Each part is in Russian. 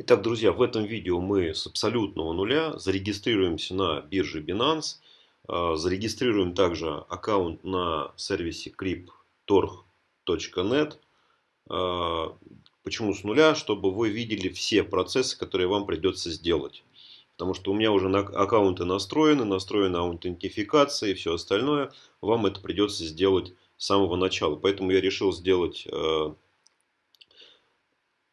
Итак, друзья, в этом видео мы с абсолютного нуля зарегистрируемся на бирже Binance, а, зарегистрируем также аккаунт на сервисе cryptorg.net. А, почему с нуля? Чтобы вы видели все процессы, которые вам придется сделать. Потому что у меня уже аккаунты настроены, настроена аутентификация и все остальное. Вам это придется сделать с самого начала. Поэтому я решил сделать а,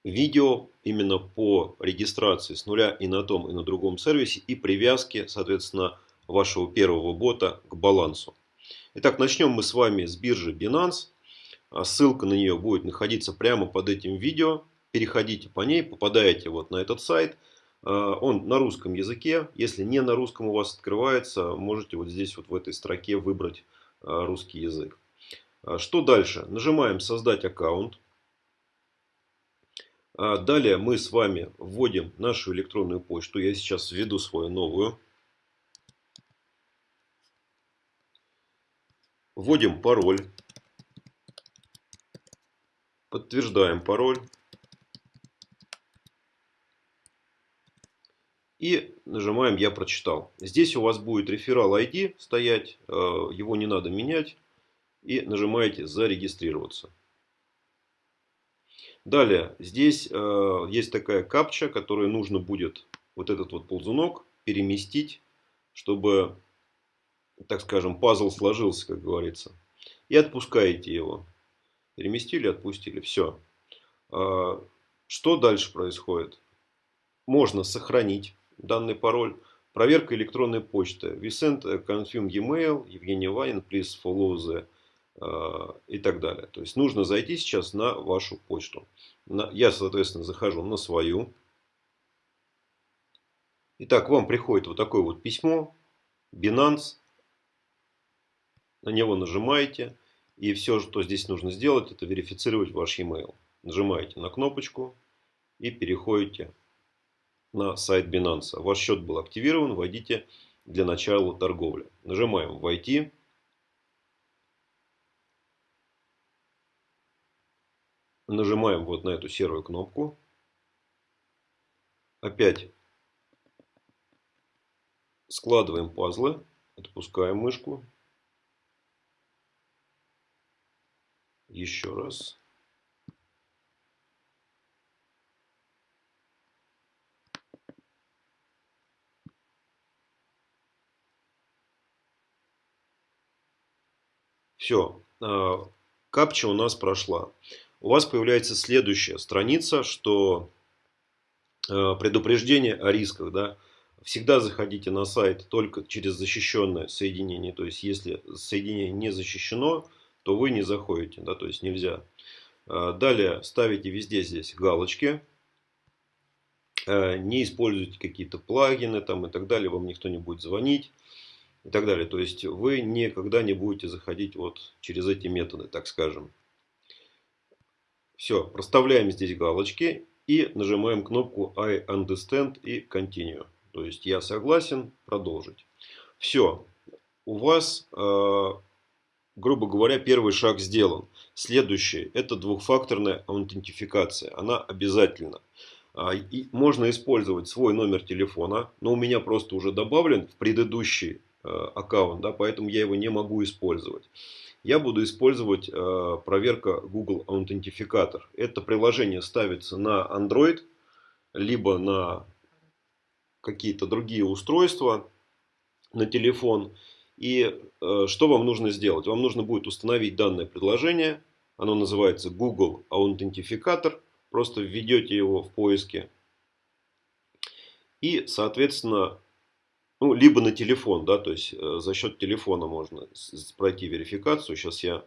видео именно по регистрации с нуля и на том, и на другом сервисе и привязке, соответственно, вашего первого бота к балансу. Итак, начнем мы с вами с биржи Binance. А ссылка на нее будет находиться прямо под этим видео. Переходите по ней, попадаете вот на этот сайт. А, он на русском языке. Если не на русском у вас открывается, можете вот здесь вот в этой строке выбрать а, русский язык. Что дальше? Нажимаем «Создать аккаунт». А далее мы с вами вводим нашу электронную почту. Я сейчас введу свою новую. Вводим пароль. Подтверждаем пароль. И нажимаем «Я прочитал». Здесь у вас будет реферал ID стоять. Э, его не надо менять. И нажимаете «Зарегистрироваться». Далее, здесь э, есть такая капча, которую нужно будет вот этот вот ползунок переместить, чтобы, так скажем, пазл сложился, как говорится. И отпускаете его. Переместили, отпустили. Все. Э, что дальше происходит? Можно сохранить данный пароль. Проверка электронной почты. A confirm email. Евгений Ванин, please follow the и так далее. То есть нужно зайти сейчас на вашу почту. Я, соответственно, захожу на свою. Итак, вам приходит вот такое вот письмо. Binance. На него нажимаете. И все, что здесь нужно сделать, это верифицировать ваш e-mail. Нажимаете на кнопочку и переходите на сайт Binance. Ваш счет был активирован. Войдите для начала торговли. Нажимаем «Войти». Нажимаем вот на эту серую кнопку. Опять складываем пазлы. Отпускаем мышку. Еще раз. Все, а, капча у нас прошла у вас появляется следующая страница, что э, предупреждение о рисках. Да? Всегда заходите на сайт только через защищенное соединение. То есть, если соединение не защищено, то вы не заходите. Да? То есть, нельзя. Э, далее ставите везде здесь галочки. Э, не используйте какие-то плагины там, и так далее. Вам никто не будет звонить. И так далее. То есть, вы никогда не будете заходить вот через эти методы, так скажем. Все, проставляем здесь галочки и нажимаем кнопку I understand и continue. То есть я согласен, продолжить. Все, у вас, э, грубо говоря, первый шаг сделан. Следующий, это двухфакторная аутентификация. Она обязательна. А, и можно использовать свой номер телефона, но у меня просто уже добавлен в предыдущий аккаунт, да, поэтому я его не могу использовать я буду использовать э, проверка Google Authenticator. Это приложение ставится на Android, либо на какие-то другие устройства, на телефон. И э, что вам нужно сделать? Вам нужно будет установить данное приложение. Оно называется Google Authenticator. Просто введете его в поиске. И, соответственно, ну, либо на телефон, да, то есть э, за счет телефона можно пройти верификацию. Сейчас я,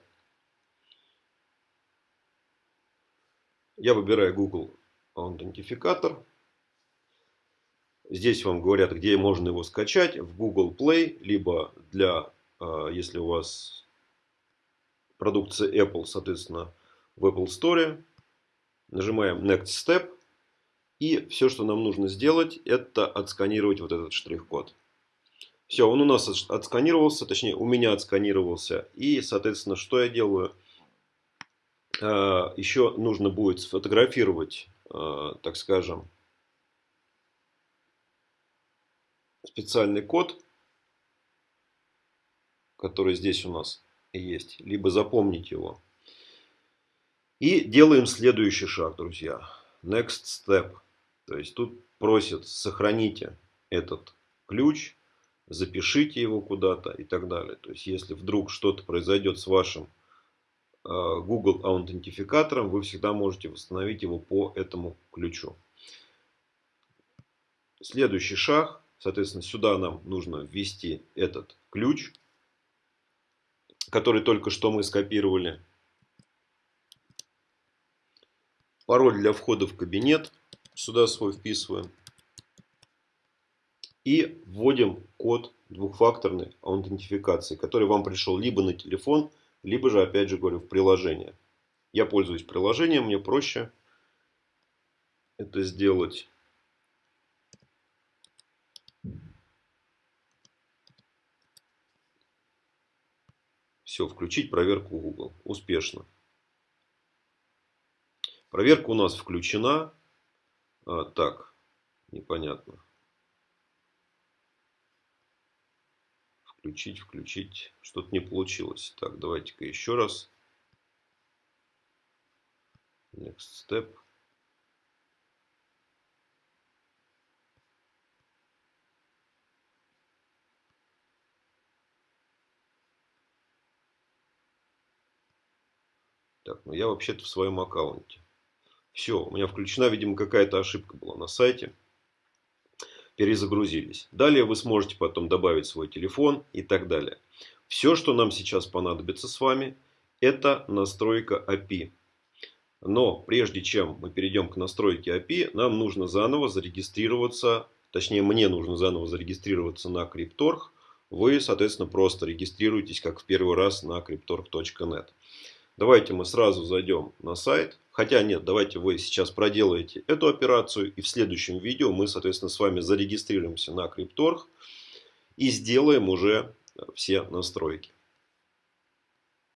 я выбираю Google аутентификатор. Здесь вам говорят, где можно его скачать. В Google Play, либо для, э, если у вас продукция Apple, соответственно, в Apple Store. Нажимаем Next Step. И все, что нам нужно сделать, это отсканировать вот этот штрих-код. Все, он у нас отсканировался, точнее у меня отсканировался. И, соответственно, что я делаю? А, Еще нужно будет сфотографировать, а, так скажем, специальный код, который здесь у нас есть, либо запомнить его. И делаем следующий шаг, друзья. Next step. То есть тут просят сохраните этот ключ, запишите его куда-то и так далее. То есть если вдруг что-то произойдет с вашим э, Google аутентификатором, вы всегда можете восстановить его по этому ключу. Следующий шаг. Соответственно, сюда нам нужно ввести этот ключ, который только что мы скопировали. Пароль для входа в кабинет. Сюда свой вписываем. И вводим код двухфакторной аутентификации, который вам пришел либо на телефон, либо же, опять же говорю, в приложение. Я пользуюсь приложением, мне проще это сделать. Все, включить проверку Google. Успешно. Проверка у нас включена. А, так, непонятно. Включить, включить. Что-то не получилось. Так, давайте-ка еще раз. Next step. Так, ну я вообще-то в своем аккаунте. Все, у меня включена, видимо, какая-то ошибка была на сайте. Перезагрузились. Далее вы сможете потом добавить свой телефон и так далее. Все, что нам сейчас понадобится с вами, это настройка API. Но прежде чем мы перейдем к настройке API, нам нужно заново зарегистрироваться, точнее мне нужно заново зарегистрироваться на Cryptorg. Вы, соответственно, просто регистрируетесь, как в первый раз на cryptorg.net. Давайте мы сразу зайдем на сайт. Хотя нет, давайте вы сейчас проделаете эту операцию. И в следующем видео мы, соответственно, с вами зарегистрируемся на Cryptorg. И сделаем уже все настройки.